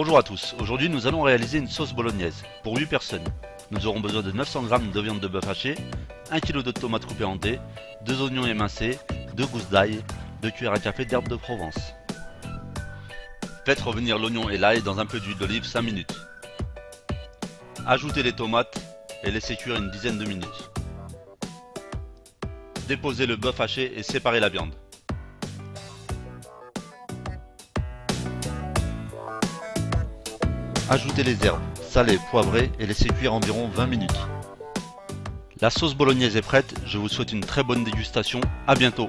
Bonjour à tous, aujourd'hui nous allons réaliser une sauce bolognaise pour 8 personnes. Nous aurons besoin de 900 g de viande de bœuf hachée, 1 kg de tomates coupées en dés, 2 oignons émincés, 2 gousses d'ail, 2 cuillères à café d'herbe de Provence. Faites revenir l'oignon et l'ail dans un peu d'huile d'olive 5 minutes. Ajoutez les tomates et laissez cuire une dizaine de minutes. Déposez le bœuf haché et séparez la viande. Ajoutez les herbes, salées, poivrées et laissez cuire environ 20 minutes. La sauce bolognaise est prête, je vous souhaite une très bonne dégustation, à bientôt